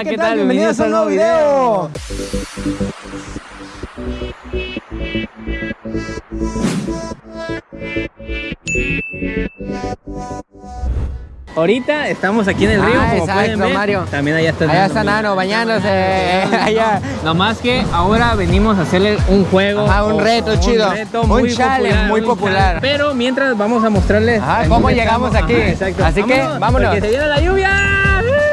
Hola, ¿qué, tal? Bienvenidos a un nuevo video. Ahorita estamos aquí en el río, Ah, como exacto, pueden ver. Mario. También allá está Allá está. Nano bañándose. Allá. No más que ahora venimos a hacerle un juego. Ajá, un reto un chido. reto Un muy challenge popular, muy popular. Pero mientras vamos a mostrarles Ajá, cómo llegamos estamos. aquí. Ajá. Así que, vámonos. Porque se viene la lluvia.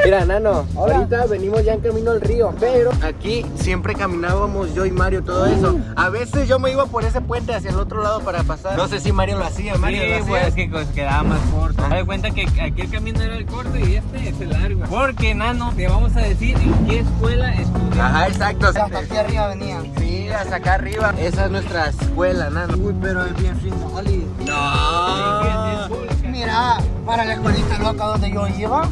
Mira, Nano, ahorita venimos ya en camino al río, pero aquí siempre caminábamos yo y Mario todo eso. A veces yo me iba por ese puente hacia el otro lado para pasar. No sé si Mario lo hacía, Mario Sí, lo hacía. pues que pues, quedaba más corto. Haz de cuenta que aquí el camino era el corto y este es el largo. Porque, Nano, te vamos a decir en qué escuela estudias. Ajá, exacto. Hasta aquí arriba venían. Sí, hasta acá arriba. Esa es nuestra escuela, Nano. Uy, pero es bien friendly. No. Mira, para la escuelita loca donde yo iba,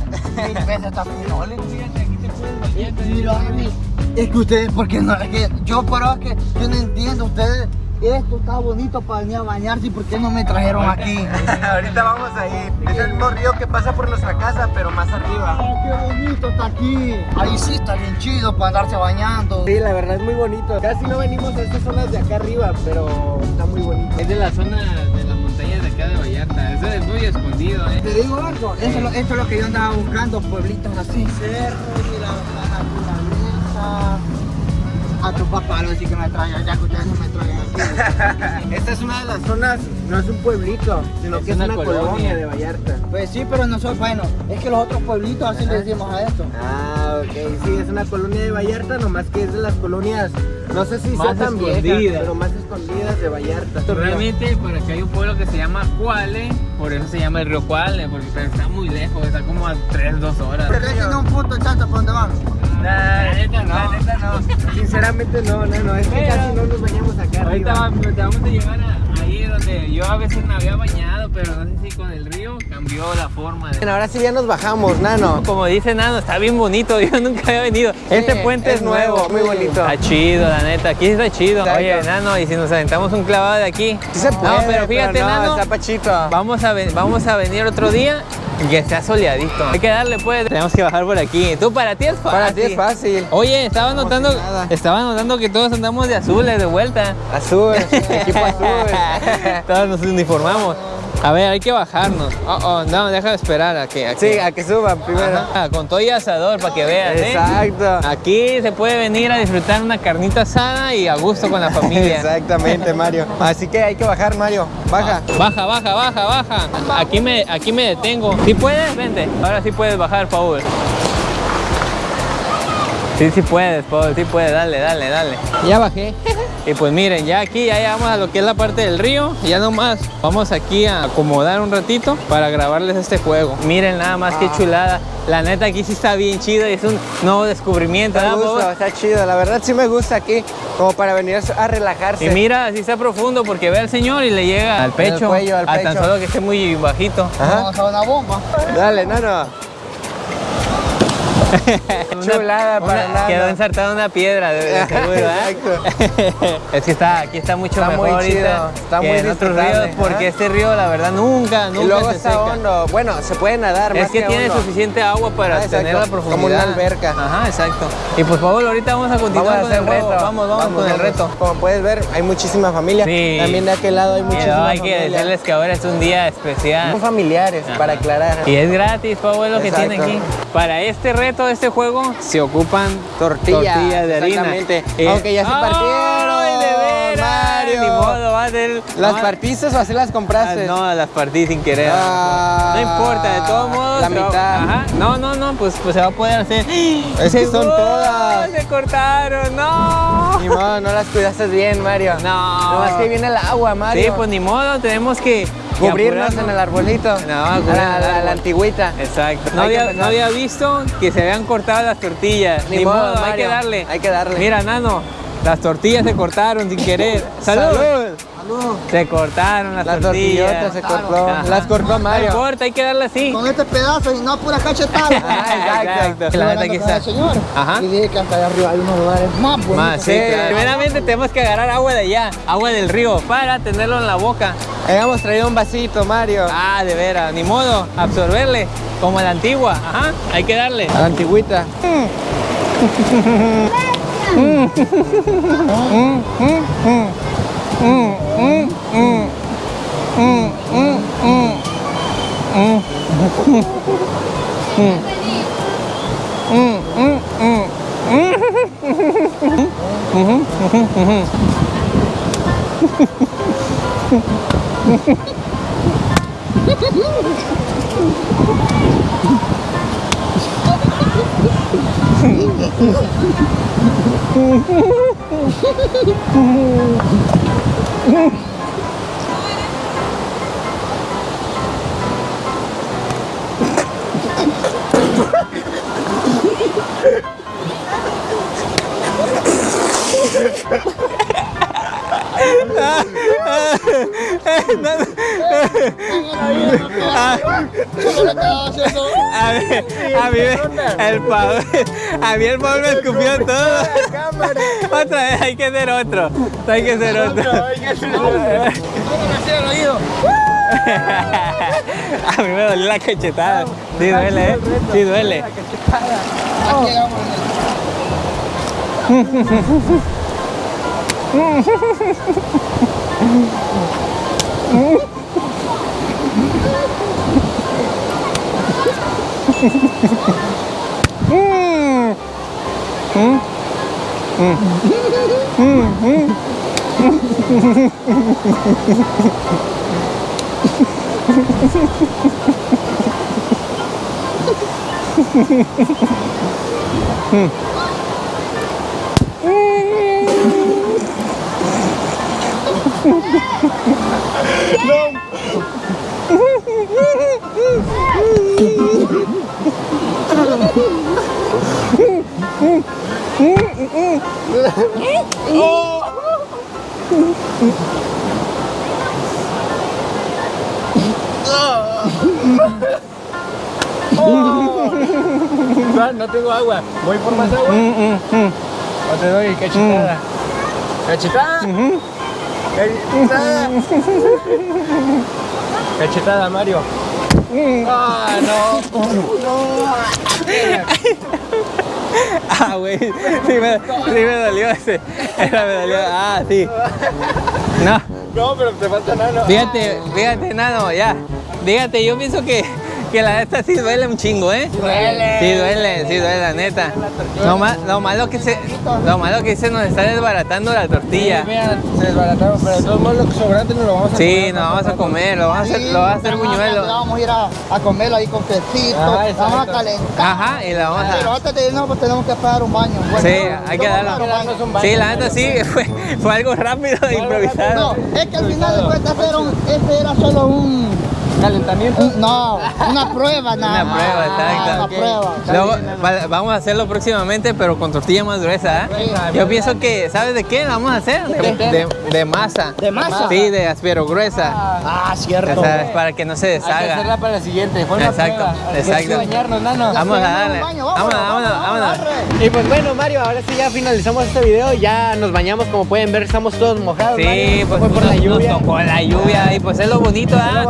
es que ustedes, porque no, es que yo, pero es que yo no entiendo, ustedes, esto está bonito para venir a bañarse, ¿y por qué no me trajeron aquí? ahorita vamos ahí. Es el mismo río que pasa por nuestra casa, pero más arriba. ¡Oh, qué bonito está aquí! Ahí sí está bien chido para andarse bañando. Sí, la verdad es muy bonito. Casi no venimos a estas zonas de acá arriba, pero está muy bonito. Es de la zona Es muy escondido, ¿eh? Te digo algo, eso, es lo- esto es lo que yo andaba buscando, pueblitos así, cerros y la, naturaleza. A tu papá lo sí que me traigan, ya que ustedes no me traigan aquí. Esta es una de las zonas, no es un pueblito, sino Es que es una colonia. colonia. de Vallarta. Pues sí, pero nosotros, bueno, es que los otros pueblitos así le decimos a esto. Ah, sí, es una colonia de Vallarta, nomás que es de las colonias, no sé si Más sea tan viejas, escondidas. pero más escondidas de Vallarta. Realmente por acá hay un pueblo que se llama Cuale, por eso se llama el río Cuale, porque pero está muy lejos, está como a 3, 2 horas. Ustedes tienen un punto exacto para dónde. Nah, La neta no. La neta no. Sinceramente no, no, no, es que Pero- casi no nos bañamos acá Ahorita arriba. vamos a llevar a- ahí donde yo a veces me había bañado, pero no sé si con el río cambió la forma. de- Bueno, ahora sí ya nos bajamos, Nano. Como dice Nano, está bien bonito, yo nunca había venido. este puente es, es nuevo, muy bonito. Está chido, la neta, aquí está chido. Exacto. Oye, Nano, y si nos aventamos un clavado de aquí. Sí se puede, no, pero fíjate, no, Nano, está pachito. vamos a, ven- vamos a venir otro día y que sea soleadito. Hay que darle, pues. Tenemos que bajar por aquí. Tú, para ti es fácil. Para ti es fácil. Oye, estaba Como notando, estaba notando que todos andamos de azules de vuelta. Azul, equipo azul. todos nos uniformamos. A ver, hay que bajarnos. Oh, oh, no, deja de esperar a que, a que- a que suban primero. Ajá, con todo y asador para que veas, ¿eh? Exacto. Aquí se puede venir a disfrutar una carnita asada y a gusto con la familia. Exactamente, Mario. Así que hay que bajar, Mario. Baja. Baja, baja, baja, baja. Aquí me, aquí me detengo. ¿Sí puedes? Vente. Ahora sí puedes bajar, Paul. Sí, sí puedes, Paul. Sí puedes. Dale, dale, dale. Ya bajé. Y pues miren, ya aquí ya llegamos a lo que es la parte del río. Ya nomás vamos aquí a acomodar un ratito para grabarles este juego. Miren nada más qué chulada. La neta aquí sí está bien chido y es un nuevo descubrimiento. Me ¿verdad, gusta, está chido. La verdad sí me gusta aquí, como para venir a relajarse. Y mira, así está profundo porque ve al señor y le llega al pecho. cuello, al a tan pecho. solo que esté muy bajito. Ajá. Vamos a una bomba. Dale, Nano. Chulada para nada. Quedó ensartada una piedra, de, de seguro, ¿eh? es que está, aquí está mucho Está mejor muy ahorita chido, está que muy en otros ríos, porque ajá. este río, la verdad, nunca, nunca Y luego se está seca. hondo. Bueno, se puede nadar Es más que, tiene hondo. suficiente agua para Ah, exacto, tener la como profundidad. una alberca. Ajá, exacto. Y pues, Pablo, ahorita vamos a continuar Vamos con el reto. reto. Vamos, vamos, con el vamos. reto. Como puedes ver, hay muchísima familia. Sí. También de aquel lado hay muchísima hay que decirles que ahora es un día especial. Son familiares, Ajá. para aclarar. Y es gratis, Pablo, es lo que Exacto. tiene aquí. Para este reto, este juego, se ocupan Tortillas, tortillas de harina. exactamente. Eh, Aunque ya se partieron, ¿Las no, partiste o así las ah, compraste? No, las partí sin querer. Ah, no importa, de todos modos. la mitad. Ajá. No, no, no, pues, pues se va a poder hacer. Es que son todas. Se cortaron, no. Ni modo, no las cuidaste bien, Mario. No. Nomás que viene el agua, Mario. Sí, pues ni modo, tenemos que Cubrirnos en el arbolito. No, a la, la- antigüita. Exacto. No había, no había visto que se habían cortado las tortillas. Ni Ni, modo, modo, hay que darle. hay que darle. Mira, Nano, las tortillas se cortaron sin querer. ¡Salud! Salud. Se cortaron las, Las tortillas. tortillotas se cortó. Ajá. Las cortó No Mario. importa, hay que darle así. Con este pedazo y no pura cachetada. Ah, exacto. La neta aquí está. Señor. Ajá. Y dije que hasta allá arriba hay unos lugares más bonitos. Más, sí, Sí. claro. Primeramente tenemos que agarrar agua de allá, agua del río, para tenerlo en la boca. Habíamos traído un vasito, Mario. Ah, de veras, ni modo, absorberle, como la antigua. Ajá, hay que darle. A la antigüita. 음. 음. 음. 음. 음. 음. 음. 음. 음. 음. 음. 음. 음. 음. 음. Mí, a mí el Paul, a mí el Paul me escupió todo. Otra vez, hay que hacer otro. Hay que hacer otro. A mí me dolió la cachetada. Sí duele, ¿eh? Sí duele. うん。うん。うん。うん。うん。No! No tengo agua. Voy por más agua. O te doy cachetada. ¿Cachetada? Cachetada. Cachetada, Mario. Ah, no. Ah, güey. Sí me, sí me dolió ese. Me dolió. Ah, sí. No. No, pero te falta nada. Fíjate, fíjate, nano, ya. Fíjate, yo pienso que, que la neta sí duele un chingo, ¿eh? duele. Sí duele, sí duele, la neta. Lo, ma- lo malo que se, lo malo que se nos está desbaratando la tortilla. Vean, se desbarataron, pero de todos modos lo sobrante nos lo vamos a Sí, comer. nos vamos a comer, lo vamos a hacer, lo vamos a hacer buñuelo. Vamos a ir a, a comerlo ahí con quesito. Ah, vamos a calentar. Ajá, y la vamos Pero a... antes de irnos, pues tenemos que pagar un baño. Bueno, Sí, hay que darlo. Sí, la neta sí, fue, fue algo rápido e improvisado. No, es que al final de un, este era solo un, Calentamiento. no, una prueba nada Una prueba, Ah, exacto. Una prueba. Luego va- vamos a hacerlo próximamente, pero con tortilla más gruesa. ¿eh? Yo pienso que, ¿sabes de qué vamos a hacer? De, de- de masa. ¿De masa? Sí, de aspero gruesa. Ah, Ya cierto. sabes, para que no se Hay que hacerla deshaga. para la siguiente. Fue una Exacto, prueba. Exacto. bañarnos, nano. Vamos a darle. Vámonos, vámonos, vámonos. Y pues bueno, Mario, ahora sí ya finalizamos este video. Ya nos bañamos, como pueden ver, estamos todos mojados. Sí, Mario. pues fue por la lluvia. Nos tocó la lluvia y pues es lo bonito, ¿ah? lo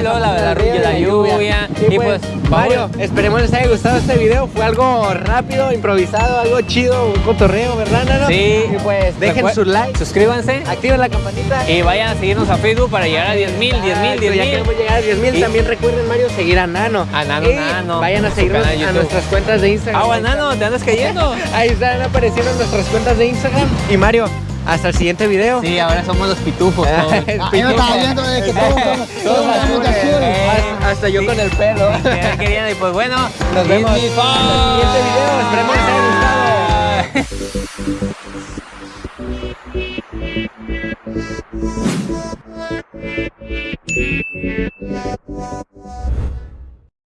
La, en la, lluvia. Y Y pues, pues, Mario, vamos- esperemos les haya gustado este video. Fue algo rápido, improvisado, algo chido, un cotorreo, ¿verdad, Nano? Sí. Y pues dejen su like, Suscríbanse activen la campanita. y vayan a seguirnos a Facebook para llegar a 10 mil, 10 mil, 10 Ya mil. queremos llegar a 10 mil. Y- También recuerden, Mario, seguir a Nano. A Nano Y Nano, Vayan a seguirnos a nuestras cuentas de Instagram. Agua, nano, te andas cayendo. Ahí están apareciendo nuestras cuentas de Instagram. Y Mario, hasta el siguiente video. Sí, ahora somos los pitufos. todos. Ah, yo estaba viendo de que todos son Todos todos hasta yo sí. con el pelo. Sí, queriendo, y pues bueno, nos vemos en el siguiente video. Esperemos que les haya gustado.